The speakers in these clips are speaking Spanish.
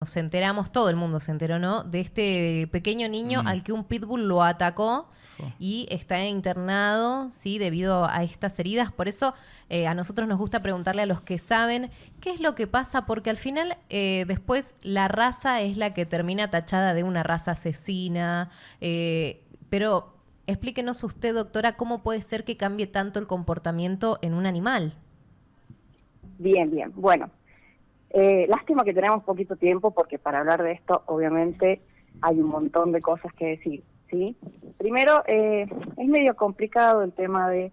nos enteramos, todo el mundo se enteró, ¿no? De este pequeño niño al que un pitbull lo atacó y está internado, sí, debido a estas heridas. Por eso eh, a nosotros nos gusta preguntarle a los que saben qué es lo que pasa, porque al final eh, después la raza es la que termina tachada de una raza asesina, eh, pero explíquenos usted, doctora, cómo puede ser que cambie tanto el comportamiento en un animal. Bien, bien. Bueno, eh, lástima que tenemos poquito tiempo porque para hablar de esto obviamente hay un montón de cosas que decir. ¿sí? Primero, eh, es medio complicado el tema de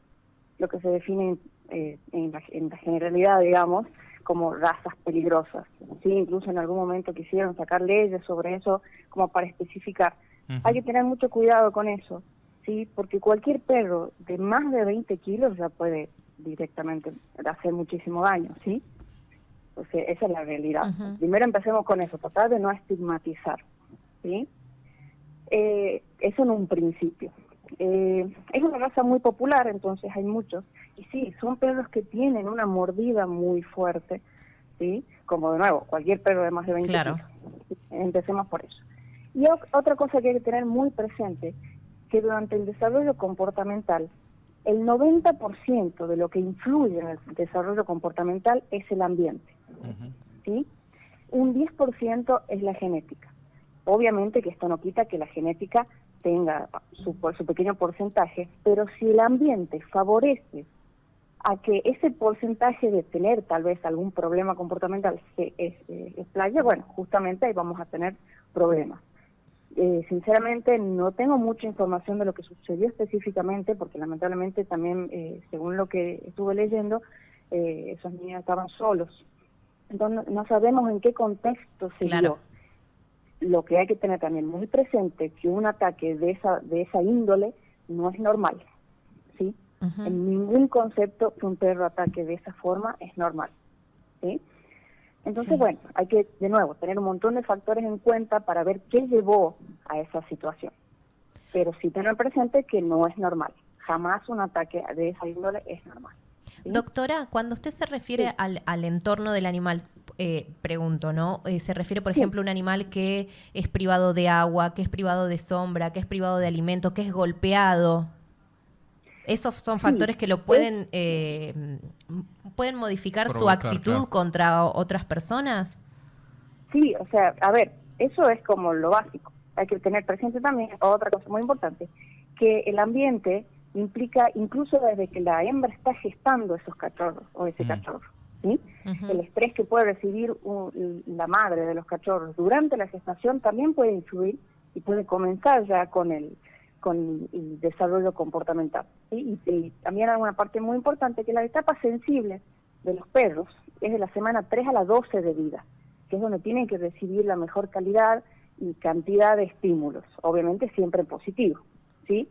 lo que se define eh, en, la, generalidad, digamos, como razas peligrosas. ¿sí? Incluso en algún momento quisieron sacar leyes sobre eso como para especificar. Hay que tener mucho cuidado con eso, ¿sí? porque cualquier perro de más de 20 kilos ya puede directamente hacer muchísimo daño. ¿sí? O sea, esa es la realidad. Primero empecemos con eso, tratar de no estigmatizar. ¿sí? Eh, eso en un principio. Eh, es una raza muy popular, entonces hay muchos. Y sí, son perros que tienen una mordida muy fuerte, ¿sí? Como de nuevo, cualquier perro de más de 20 claro. Empecemos por eso. Y otra cosa que hay que tener muy presente, que durante el desarrollo comportamental, el 90% de lo que influye en el desarrollo comportamental es el ambiente. ¿Sí? Un 10% es la genética. Obviamente que esto no quita que la genética tenga su, su pequeño porcentaje, pero si el ambiente favorece a que ese porcentaje de tener tal vez algún problema comportamental se explaya, bueno, justamente ahí vamos a tener problemas. Eh, sinceramente no tengo mucha información de lo que sucedió específicamente, porque lamentablemente también, eh, según lo que estuve leyendo, eh, esos niños estaban solos entonces no sabemos en qué contexto se dio. Lo que hay que tener también muy presente que un ataque de esa de esa índole no es normal, ¿sí? En ningún concepto que un perro ataque de esa forma es normal, ¿sí? Entonces, bueno, hay que, de nuevo, tener un montón de factores en cuenta para ver qué llevó a esa situación. Pero sí tener presente que no es normal. Jamás un ataque de esa índole es normal. Doctora, cuando usted se refiere al, entorno del animal, eh, pregunto, ¿no? Eh, se refiere, por ejemplo, a un animal que es privado de agua, que es privado de sombra, que es privado de alimento, que es golpeado. ¿Esos son factores que lo pueden, eh, pueden modificar su actitud contra otras personas? Sí, o sea, a ver, eso es como lo básico. Hay que tener presente también otra cosa muy importante, que el ambiente implica incluso desde que la hembra está gestando esos cachorros o ese mm. cachorro. ¿sí? El estrés que puede recibir la madre de los cachorros durante la gestación también puede influir y puede comenzar ya con el con el desarrollo comportamental. ¿sí? Y, también hay una parte muy importante que la etapa sensible de los perros es de la semana 3 a la 12 de vida, que es donde tienen que recibir la mejor calidad y cantidad de estímulos, obviamente siempre positivo, ¿sí?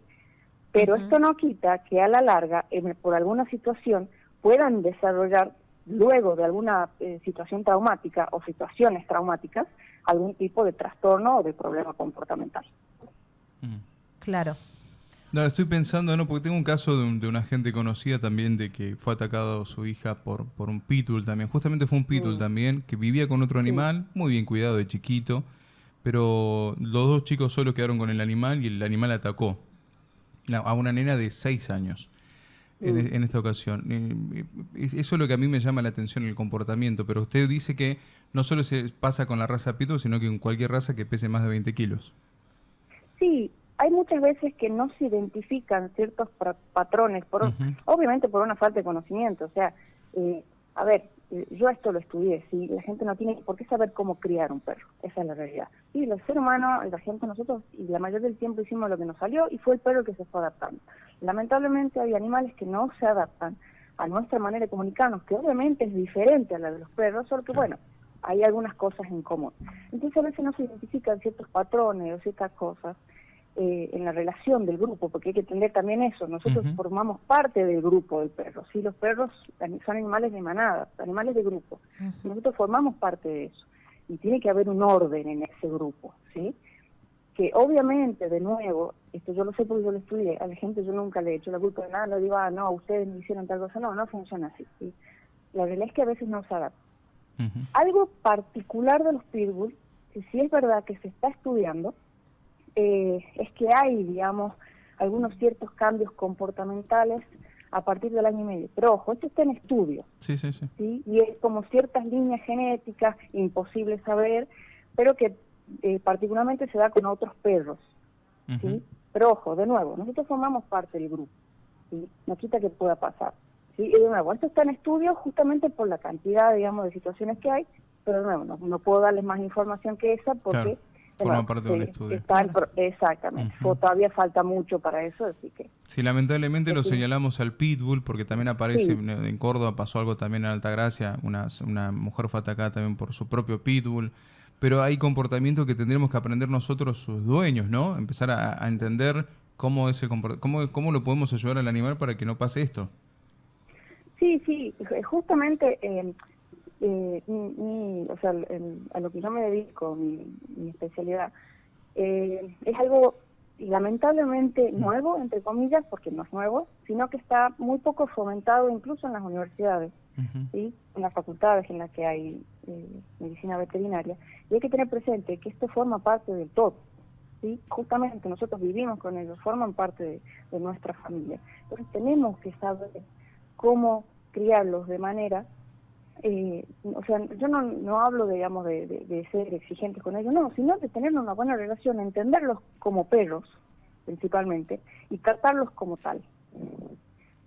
Pero esto no quita que a la larga, por alguna situación, puedan desarrollar, luego de alguna eh, situación traumática o situaciones traumáticas, algún tipo de trastorno o de problema comportamental. Claro. No, estoy pensando, no, porque tengo un caso de, una gente conocida también de que fue atacado su hija por, por un pitbull también. Justamente fue un pitbull mm. también, que vivía con otro animal, muy bien cuidado de chiquito, pero los dos chicos solo quedaron con el animal y el animal atacó a una nena de 6 años en, mm. en, esta ocasión. Eso es lo que a mí me llama la atención, el comportamiento, pero usted dice que no solo se pasa con la raza Pitbull, sino que con cualquier raza que pese más de 20 kilos. Sí, hay muchas veces que no se identifican ciertos patrones, por, obviamente por una falta de conocimiento. O sea, eh, a ver, eh, yo esto lo estudié, ¿sí? la gente no tiene por qué saber cómo criar un perro, esa es la realidad. Y el ser humano, la gente, nosotros, y la mayoría del tiempo hicimos lo que nos salió y fue el perro que se fue adaptando. Lamentablemente hay animales que no se adaptan a nuestra manera de comunicarnos, que obviamente es diferente a la de los perros, solo que bueno, hay algunas cosas en común. Entonces a veces no se identifican ciertos patrones o ciertas cosas eh, en la relación del grupo, porque hay que entender también eso, nosotros formamos parte del grupo del perro, ¿sí? los perros son animales de manada, animales de grupo, nosotros formamos parte de eso, y tiene que haber un orden en ese grupo, ¿sí? que obviamente, de nuevo, esto yo lo sé porque yo lo estudié, a la gente yo nunca le he hecho la culpa de nada, no digo, ah, no, ustedes me hicieron tal cosa, no, no funciona así, ¿sí? la realidad es que a veces no se adapta. Algo particular de los pitbulls que si es verdad que se está estudiando, eh, es que hay, digamos, algunos ciertos cambios comportamentales a partir del año y medio. Pero ojo, esto está en estudio. Sí, sí, sí. Y es como ciertas líneas genéticas, imposible saber, pero que eh, particularmente se da con otros perros. ¿sí? Pero ojo, de nuevo, nosotros formamos parte del grupo. ¿sí? No quita que pueda pasar. ¿sí? Y de nuevo, esto está en estudio justamente por la cantidad, digamos, de situaciones que hay, pero de nuevo, no, puedo darles más información que esa porque... Forma parte del estudio. exactamente. Todavía falta mucho para eso, así que... Sí, lamentablemente lo señalamos al Pitbull, porque también aparece, en Córdoba pasó algo también en Altagracia, una, una mujer fue atacada también por su propio Pitbull, pero hay comportamientos que tendremos que aprender nosotros, sus dueños, ¿no? Empezar a, entender cómo, es el cómo, cómo lo podemos ayudar al animal para que no pase esto. Sí, sí, justamente... Eh, eh, o sea, a lo que yo me dedico, mi, especialidad, eh, es algo lamentablemente nuevo, entre comillas, porque no es nuevo, sino que está muy poco fomentado incluso en las universidades, ¿sí? en las facultades en las que hay eh, medicina veterinaria. Y hay que tener presente que esto forma parte del todo. ¿sí? Justamente nosotros vivimos con ellos, forman parte de, de nuestra familia. Entonces tenemos que saber cómo criarlos de manera eh, o sea, yo no, no hablo, digamos, de, de, ser exigentes con ellos, no, sino de tener una buena relación, entenderlos como perros, principalmente, y tratarlos como tal.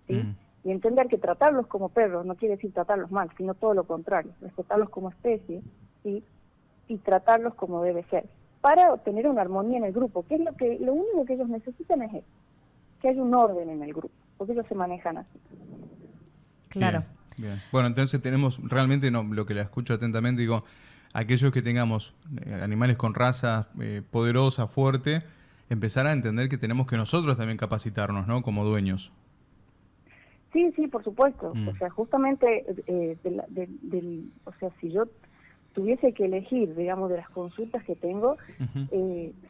¿sí? Mm. Y entender que tratarlos como perros no quiere decir tratarlos mal, sino todo lo contrario, respetarlos como especie ¿sí? y tratarlos como debe ser, para obtener una armonía en el grupo, que es lo que lo único que ellos necesitan es eso, que haya un orden en el grupo, porque ellos se manejan así. Claro. Bien. Bueno, entonces tenemos realmente, no, lo que le escucho atentamente, digo, aquellos que tengamos eh, animales con raza eh, poderosa, fuerte, empezar a entender que tenemos que nosotros también capacitarnos, ¿no? Como dueños. Sí, sí, por supuesto. Mm. O sea, justamente, eh, del, o sea, si yo tuviese que elegir, digamos, de las consultas que tengo,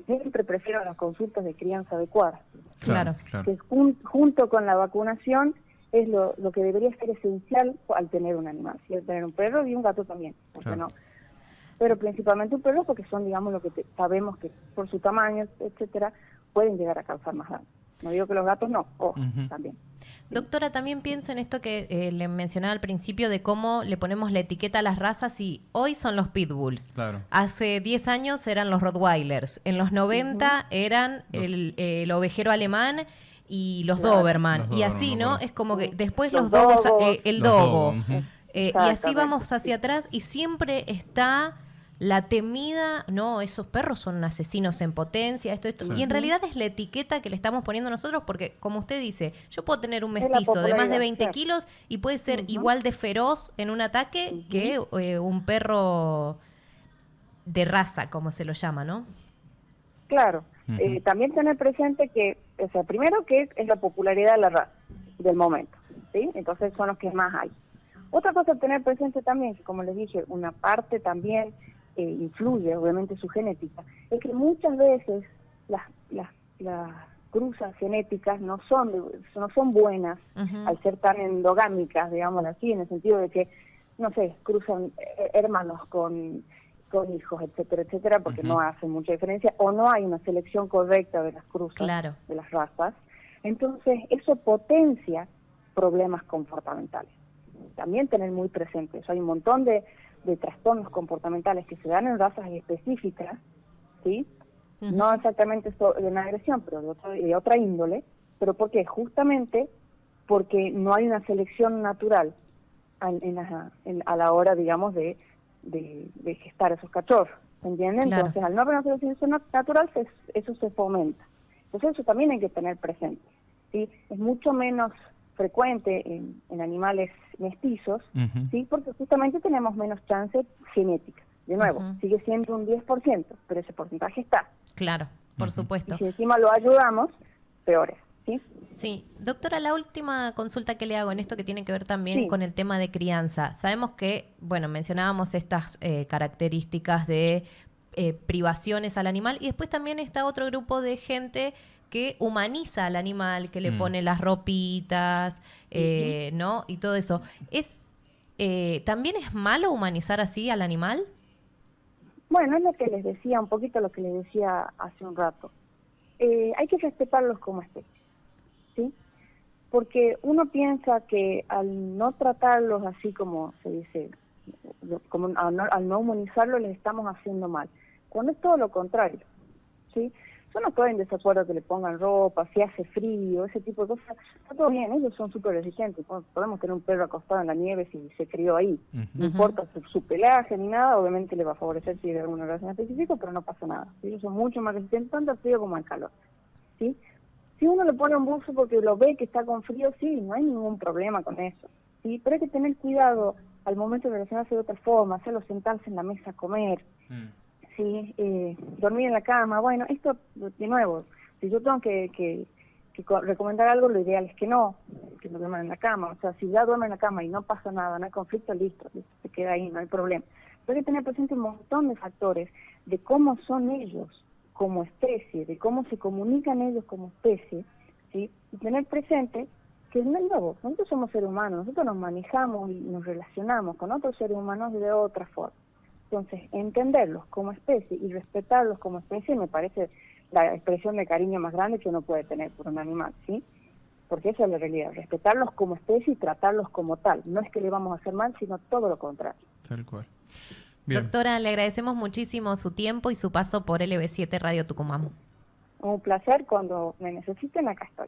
siempre prefiero las consultas de crianza adecuada. Claro, claro. Que junto con la vacunación es lo, lo que debería ser esencial al tener un animal, si al tener un perro y un gato también, porque no? Pero principalmente un perro porque son, digamos, lo que sabemos que por su tamaño, etcétera, pueden llegar a causar más daño. No digo que los gatos no, o también. Doctora, también pienso en esto que eh, le mencionaba al principio de cómo le ponemos la etiqueta a las razas y hoy son los pitbulls. Claro. Hace 10 años eran los rottweilers, en los 90 eran el, el, ovejero alemán y los Doberman. y así, ¿no? Es como que después los, dogos, eh, el dogo. Eh, y así vamos hacia atrás y siempre está la temida, no, esos perros son asesinos en potencia, esto, esto. Y en realidad es la etiqueta que le estamos poniendo nosotros, porque como usted dice, yo puedo tener un mestizo de más de 20 kilos y puede ser igual de feroz en un ataque que eh, un perro de raza, como se lo llama, ¿no? Claro. Eh, también tener presente que, o sea, primero que es, la popularidad de la raza del momento, ¿sí? Entonces son los que más hay. Otra cosa a tener presente también, que como les dije, una parte también eh, influye, obviamente, su genética, es que muchas veces las, las, las cruzas genéticas no son no son buenas al ser tan endogámicas, digamos así, en el sentido de que, no sé, cruzan eh, hermanos con con hijos, etcétera, etcétera, porque no hace mucha diferencia, o no hay una selección correcta de las cruzas, de las razas. Entonces, eso potencia problemas comportamentales. También tener muy presente eso. Hay un montón de, trastornos comportamentales que se dan en razas específicas, ¿sí? No exactamente de una agresión, pero de, otra índole. ¿Pero por qué? Justamente porque no hay una selección natural a la hora, digamos, de de, gestar esos cachorros, ¿entienden? Entonces, al no haber una selección natural, eso se fomenta. Entonces, eso también hay que tener presente. ¿sí? Es mucho menos frecuente en, animales mestizos, ¿sí? porque justamente tenemos menos chance genética. De nuevo, sigue siendo un 10%, pero ese porcentaje está. Claro, por supuesto. Y si encima lo ayudamos, peores. ¿Sí? doctora, la última consulta que le hago en esto que tiene que ver también con el tema de crianza. Sabemos que, bueno, mencionábamos estas eh, características de eh, privaciones al animal y después también está otro grupo de gente que humaniza al animal, que le mm. pone las ropitas, eh, ¿no? Y todo eso. ¿Es, ¿También es malo humanizar así al animal? Bueno, es lo que les decía, un poquito lo que les decía hace un rato. Eh, hay que respetarlos como especie, ¿sí? Porque uno piensa que al no tratarlos así como se dice, como al no, al no humanizarlos les estamos haciendo mal, cuando es todo lo contrario, ¿sí? Yo no estoy en desacuerdo que le pongan ropa, si hace frío, ese tipo de cosas. Está todo bien, ellos son súper exigentes. Podemos tener un perro acostado en la nieve si se crió ahí. No importa su, pelaje ni nada, obviamente le va a favorecer si hay alguna razón específica, pero no pasa nada. Ellos son mucho más resistentes tanto al frío como al calor. ¿sí? Si uno le pone un buzo porque lo ve que está con frío, sí, no hay ningún problema con eso. ¿sí? Pero hay que tener cuidado al momento de relacionarse de otra forma, hacerlo sentarse en la mesa a comer. Mm sí, eh, dormir en la cama, bueno, esto de nuevo, si yo tengo que, que, recomendar algo, lo ideal es que no, que no duerman en la cama, o sea, si ya duermen en la cama y no pasa nada, no hay conflicto, listo, se queda ahí, no hay problema. Pero hay que tener presente un montón de factores de cómo son ellos como especie, de cómo se comunican ellos como especie, ¿sí? y tener presente que es nuevo, nosotros somos seres humanos, nosotros nos manejamos y nos relacionamos con otros seres humanos de otra forma. Entonces, entenderlos como especie y respetarlos como especie me parece la expresión de cariño más grande que uno puede tener por un animal, ¿sí? Porque esa es la realidad, respetarlos como especie y tratarlos como tal. No es que le vamos a hacer mal, sino todo lo contrario. Tal cual. Doctora, le agradecemos muchísimo su tiempo y su paso por LB7 Radio Tucumán. Un placer, cuando me necesiten, acá estoy.